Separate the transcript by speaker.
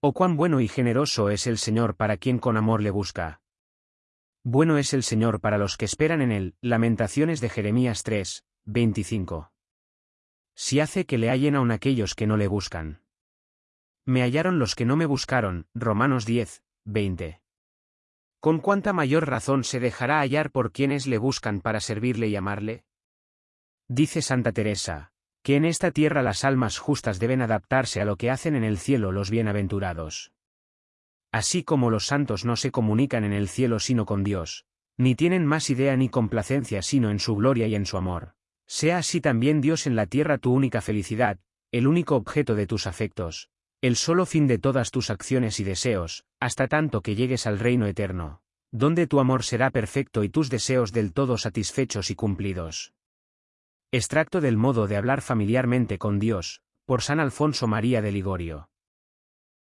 Speaker 1: Oh cuán bueno y generoso es el Señor para quien con amor le busca. Bueno es el Señor para los que esperan en él. Lamentaciones de Jeremías 3, 25. Si hace que le hallen aun aquellos que no le buscan. Me hallaron los que no me buscaron. Romanos 10, 20. ¿Con cuánta mayor razón se dejará hallar por quienes le buscan para servirle y amarle? Dice Santa Teresa, que en esta tierra las almas justas deben adaptarse a lo que hacen en el cielo los bienaventurados. Así como los santos no se comunican en el cielo sino con Dios, ni tienen más idea ni complacencia sino en su gloria y en su amor. Sea así también Dios en la tierra tu única felicidad, el único objeto de tus afectos, el solo fin de todas tus acciones y deseos, hasta tanto que llegues al reino eterno, donde tu amor será perfecto y tus deseos del todo satisfechos y cumplidos. Extracto del modo de hablar familiarmente con Dios, por San Alfonso María de Ligorio.